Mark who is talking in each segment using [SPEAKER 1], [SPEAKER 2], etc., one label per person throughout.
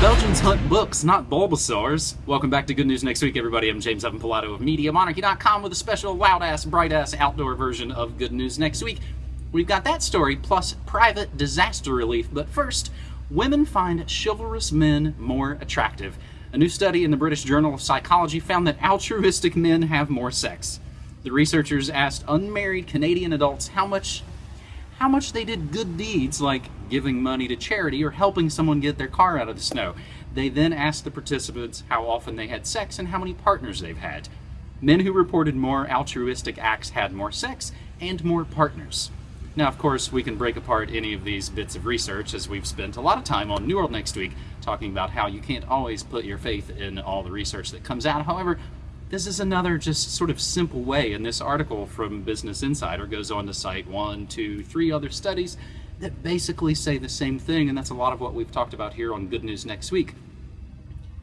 [SPEAKER 1] Belgians hunt books, not Bulbasaurs. Welcome back to Good News Next Week, everybody. I'm James Evan Pilato of MediaMonarchy.com with a special loud-ass, bright-ass outdoor version of Good News Next Week. We've got that story, plus private disaster relief. But first, women find chivalrous men more attractive. A new study in the British Journal of Psychology found that altruistic men have more sex. The researchers asked unmarried Canadian adults how much how much they did good deeds like giving money to charity or helping someone get their car out of the snow. They then asked the participants how often they had sex and how many partners they've had. Men who reported more altruistic acts had more sex and more partners. Now, of course, we can break apart any of these bits of research as we've spent a lot of time on New World Next Week talking about how you can't always put your faith in all the research that comes out. However, this is another just sort of simple way, and this article from Business Insider goes on to cite one, two, three other studies that basically say the same thing, and that's a lot of what we've talked about here on Good News Next Week.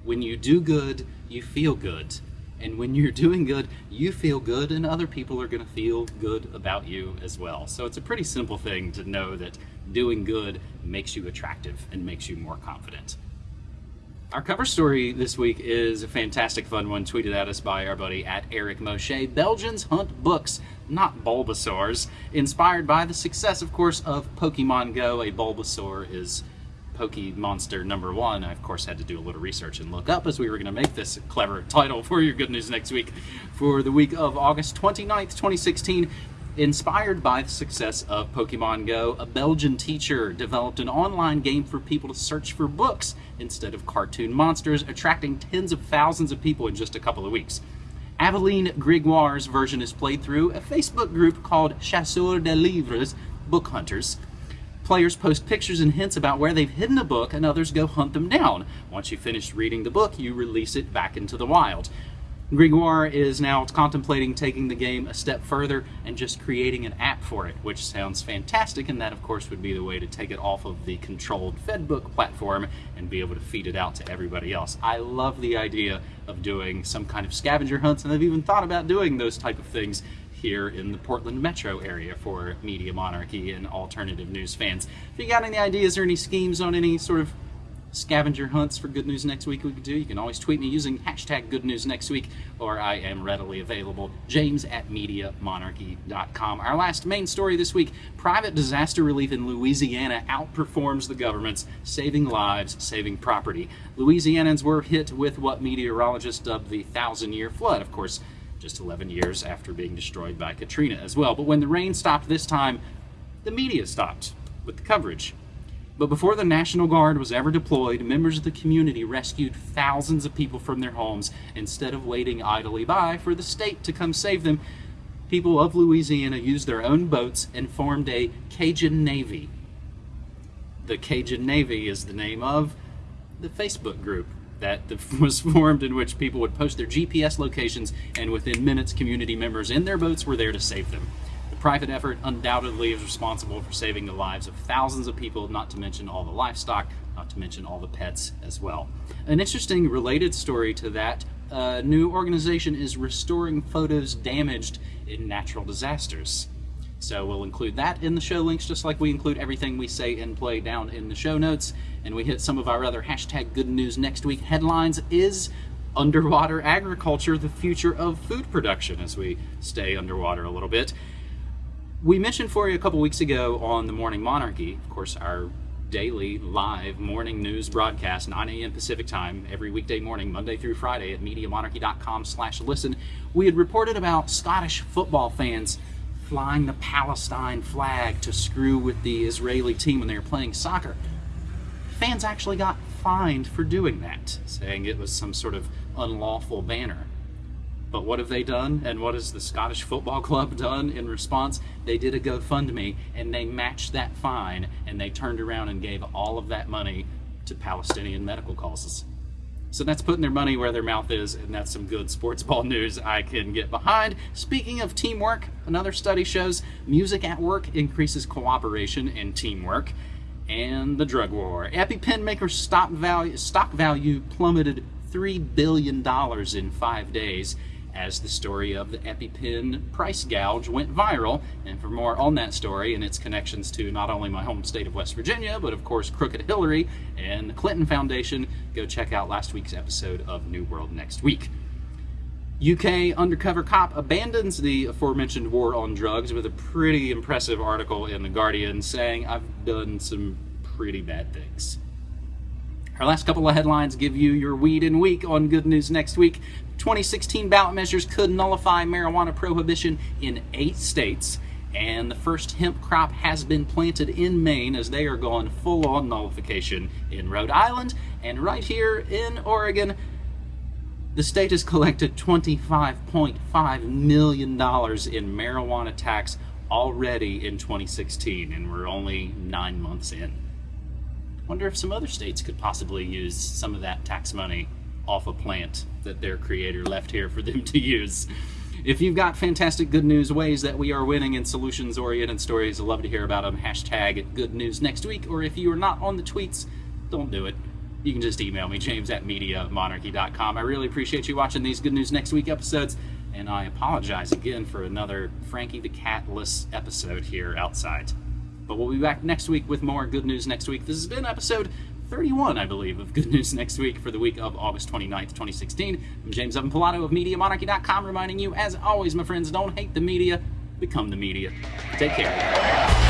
[SPEAKER 1] When you do good, you feel good. And when you're doing good, you feel good, and other people are going to feel good about you as well. So it's a pretty simple thing to know that doing good makes you attractive and makes you more confident. Our cover story this week is a fantastic fun one tweeted at us by our buddy at Eric Moshe. Belgians hunt books, not Bulbasaurs. Inspired by the success, of course, of Pokemon Go, a Bulbasaur is Pokemonster number one. I, of course, had to do a little research and look up as we were going to make this clever title for your good news next week. For the week of August 29th, 2016, Inspired by the success of Pokemon Go, a Belgian teacher developed an online game for people to search for books instead of cartoon monsters, attracting tens of thousands of people in just a couple of weeks. Aveline Gregoire's version is played through a Facebook group called Chasseurs de Livres, Book Hunters. Players post pictures and hints about where they've hidden a book, and others go hunt them down. Once you finish reading the book, you release it back into the wild. Gregoire is now contemplating taking the game a step further and just creating an app for it, which sounds fantastic, and that, of course, would be the way to take it off of the controlled Fedbook platform and be able to feed it out to everybody else. I love the idea of doing some kind of scavenger hunts, and I've even thought about doing those type of things here in the Portland metro area for Media Monarchy and alternative news fans. If you got any ideas or any schemes on any sort of scavenger hunts for Good News Next Week we could do, you can always tweet me using hashtag Good News Next Week, or I am readily available, james at MediaMonarchy.com. Our last main story this week, private disaster relief in Louisiana outperforms the government's, saving lives, saving property. Louisianans were hit with what meteorologists dubbed the thousand-year flood, of course, just 11 years after being destroyed by Katrina as well. But when the rain stopped this time, the media stopped with the coverage. But before the National Guard was ever deployed, members of the community rescued thousands of people from their homes instead of waiting idly by for the state to come save them. People of Louisiana used their own boats and formed a Cajun Navy. The Cajun Navy is the name of the Facebook group that was formed in which people would post their GPS locations and within minutes community members in their boats were there to save them private effort undoubtedly is responsible for saving the lives of thousands of people, not to mention all the livestock, not to mention all the pets as well. An interesting related story to that a new organization is restoring photos damaged in natural disasters. So we'll include that in the show links, just like we include everything we say and play down in the show notes. And we hit some of our other hashtag good news next week headlines. Is underwater agriculture the future of food production as we stay underwater a little bit? We mentioned for you a couple weeks ago on the Morning Monarchy, of course, our daily live morning news broadcast, 9 a.m. Pacific time, every weekday morning, Monday through Friday at MediaMonarchy.com slash listen. We had reported about Scottish football fans flying the Palestine flag to screw with the Israeli team when they were playing soccer. Fans actually got fined for doing that, saying it was some sort of unlawful banner. But what have they done? And what has the Scottish Football Club done in response? They did a GoFundMe and they matched that fine and they turned around and gave all of that money to Palestinian medical causes. So that's putting their money where their mouth is, and that's some good sports ball news I can get behind. Speaking of teamwork, another study shows music at work increases cooperation and teamwork. And the drug war. EpiPen maker stock value, stock value plummeted $3 billion in five days as the story of the EpiPen price gouge went viral. And for more on that story and its connections to not only my home state of West Virginia, but of course Crooked Hillary and the Clinton Foundation, go check out last week's episode of New World Next Week. UK undercover cop abandons the aforementioned war on drugs with a pretty impressive article in The Guardian saying, I've done some pretty bad things. Our last couple of headlines give you your weed in week on Good News Next Week. 2016 ballot measures could nullify marijuana prohibition in eight states, and the first hemp crop has been planted in Maine as they are going full on nullification in Rhode Island, and right here in Oregon. The state has collected $25.5 million in marijuana tax already in 2016, and we're only nine months in. Wonder if some other states could possibly use some of that tax money off a plant that their creator left here for them to use. If you've got fantastic good news ways that we are winning in solutions oriented stories, I'd love to hear about them. Hashtag good news next week. Or if you are not on the tweets, don't do it you can just email me, james at mediamonarchy.com. I really appreciate you watching these Good News Next Week episodes, and I apologize again for another Frankie the Catless episode here outside. But we'll be back next week with more Good News Next Week. This has been episode 31, I believe, of Good News Next Week for the week of August 29th, 2016. I'm James Evan Pilato of MediaMonarchy.com, reminding you, as always, my friends, don't hate the media, become the media. Take care.